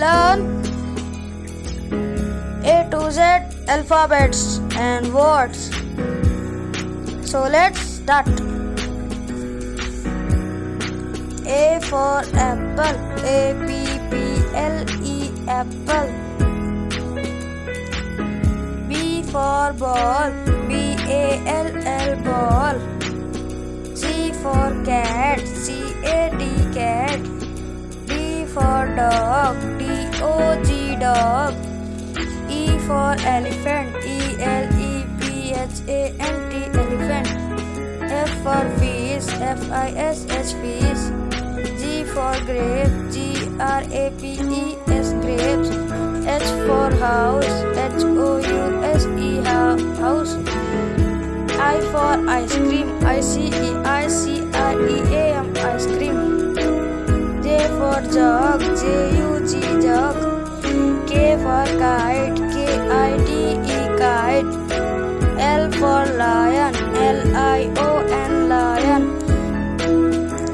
learn A to Z alphabets and words. So let's start. A for apple, A P P L E apple. B for ball, B A L L ball. C for cat, C A T cat. D for dog, D dog. E for elephant, E L E P H A N T elephant. F for fish, F I S H fish. G for grape, G R A P E S grapes. H for house, H O U S E house. I for ice cream, I C E I C R E for lion, L I O N lion.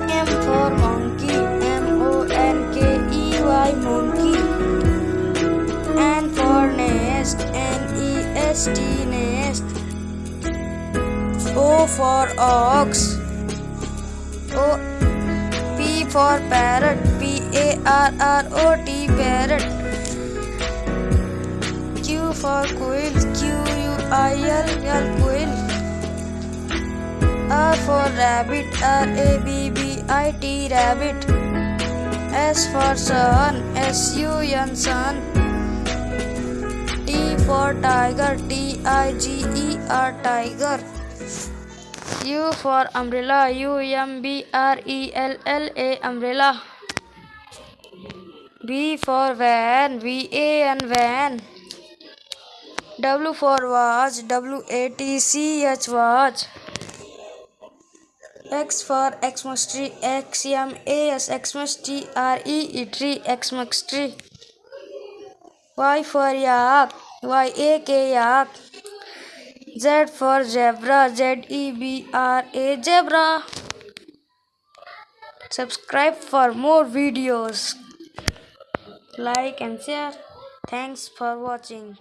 M for monkey, M O N K E Y monkey. N for nest, N E S T nest. O for ox. O P for parrot. P A R R O T parrot. I L L quill. R for rabbit. R A B B I T rabbit. S for sun. S U N sun. T for tiger. T I G E R tiger. U for umbrella. U M B R E L L A umbrella. V for van. V A N van. W for watch W A T C H watch X for Xmas tree X M A S Xmas T R E tree Xmas tree Y for yak Y A K yak Z for zebra Z E B R A zebra subscribe for more videos like and share thanks for watching